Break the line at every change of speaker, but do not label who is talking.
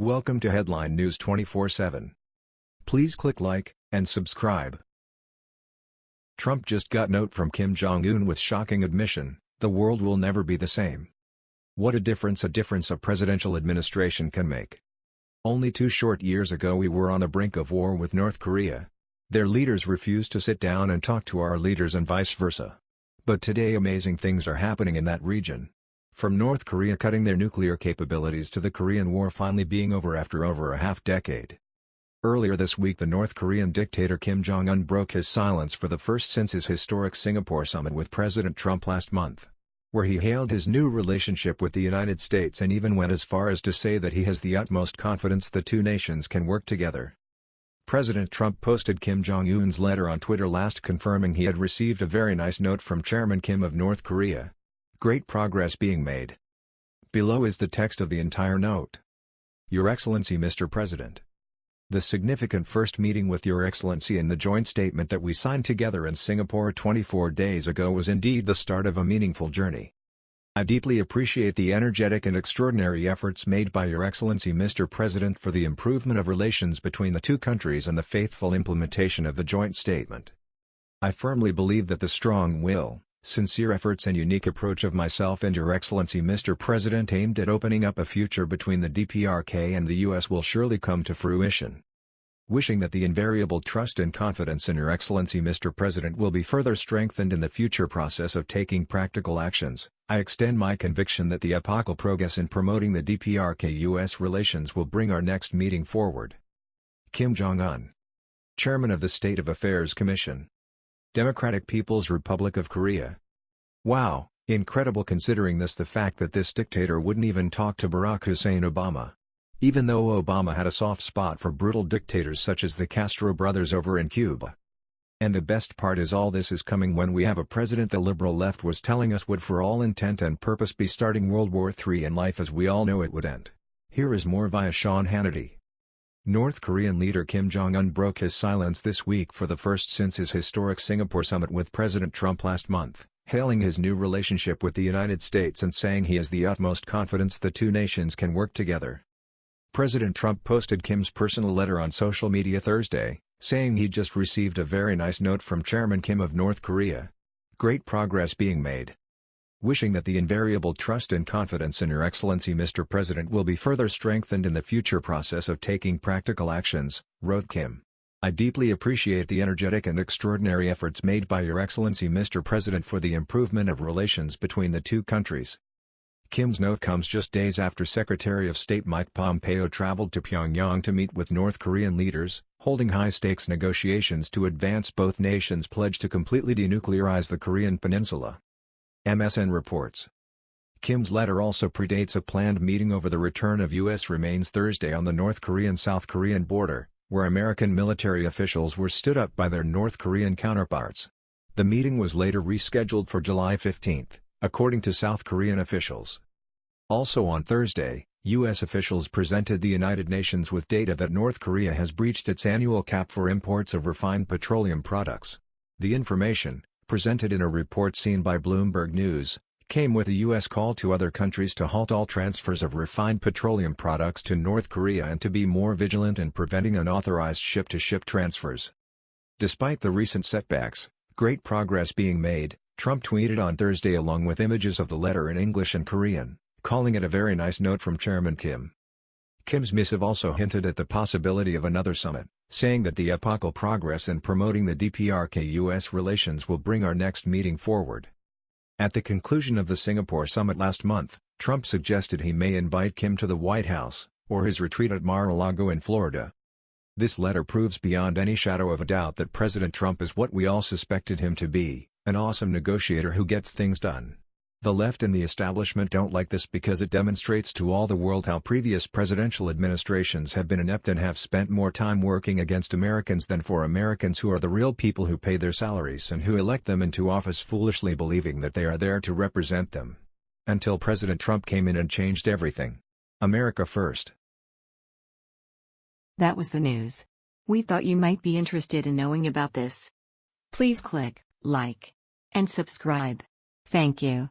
Welcome to Headline News 24/7. Please click like and subscribe. Trump just got note from Kim Jong-un with shocking admission, the world will never be the same. What a difference a difference a presidential administration can make. Only two short years ago we were on the brink of war with North Korea. Their leaders refused to sit down and talk to our leaders and vice versa. But today amazing things are happening in that region. From North Korea cutting their nuclear capabilities to the Korean War finally being over after over a half-decade. Earlier this week the North Korean dictator Kim Jong-un broke his silence for the first since his historic Singapore summit with President Trump last month, where he hailed his new relationship with the United States and even went as far as to say that he has the utmost confidence the two nations can work together. President Trump posted Kim Jong-un's letter on Twitter last confirming he had received a very nice note from Chairman Kim of North Korea, Great progress being made. Below is the text of the entire note. Your Excellency Mr. President. The significant first meeting with Your Excellency and the joint statement that we signed together in Singapore 24 days ago was indeed the start of a meaningful journey. I deeply appreciate the energetic and extraordinary efforts made by Your Excellency Mr. President for the improvement of relations between the two countries and the faithful implementation of the joint statement. I firmly believe that the strong will, sincere efforts and unique approach of myself and Your Excellency Mr. President aimed at opening up a future between the DPRK and the U.S. will surely come to fruition. Wishing that the invariable trust and confidence in Your Excellency Mr. President will be further strengthened in the future process of taking practical actions, I extend my conviction that the epochal progress in promoting the DPRK-U.S. relations will bring our next meeting forward. Kim Jong-un Chairman of the State of Affairs Commission Democratic People's Republic of Korea. Wow, incredible considering this the fact that this dictator wouldn't even talk to Barack Hussein Obama. Even though Obama had a soft spot for brutal dictators such as the Castro brothers over in Cuba. And the best part is all this is coming when we have a president the liberal left was telling us would for all intent and purpose be starting World War III and life as we all know it would end. Here is more via Sean Hannity. North Korean leader Kim Jong-un broke his silence this week for the first since his historic Singapore summit with President Trump last month, hailing his new relationship with the United States and saying he has the utmost confidence the two nations can work together. President Trump posted Kim's personal letter on social media Thursday, saying he just received a very nice note from Chairman Kim of North Korea. Great progress being made wishing that the invariable trust and confidence in Your Excellency Mr. President will be further strengthened in the future process of taking practical actions, wrote Kim. I deeply appreciate the energetic and extraordinary efforts made by Your Excellency Mr. President for the improvement of relations between the two countries. Kim's note comes just days after Secretary of State Mike Pompeo traveled to Pyongyang to meet with North Korean leaders, holding high-stakes negotiations to advance both nations' pledge to completely denuclearize the Korean peninsula. MSN reports. Kim's letter also predates a planned meeting over the return of U.S. remains Thursday on the North Korean-South Korean border, where American military officials were stood up by their North Korean counterparts. The meeting was later rescheduled for July 15, according to South Korean officials. Also on Thursday, U.S. officials presented the United Nations with data that North Korea has breached its annual cap for imports of refined petroleum products. The information, presented in a report seen by Bloomberg News, came with a U.S. call to other countries to halt all transfers of refined petroleum products to North Korea and to be more vigilant in preventing unauthorized ship-to-ship -ship transfers. Despite the recent setbacks, great progress being made, Trump tweeted on Thursday along with images of the letter in English and Korean, calling it a very nice note from Chairman Kim. Kim's missive also hinted at the possibility of another summit saying that the epochal progress in promoting the DPRK-US relations will bring our next meeting forward. At the conclusion of the Singapore summit last month, Trump suggested he may invite Kim to the White House, or his retreat at Mar-a-Lago in Florida. This letter proves beyond any shadow of a doubt that President Trump is what we all suspected him to be, an awesome negotiator who gets things done. The left and the establishment don't like this because it demonstrates to all the world how previous presidential administrations have been inept and have spent more time working against Americans than for Americans who are the real people who pay their salaries and who elect them into office foolishly believing that they are there to represent them. Until President Trump came in and changed everything. America first.
That was the news. We thought you might be interested in knowing about this. Please click like and subscribe. Thank you.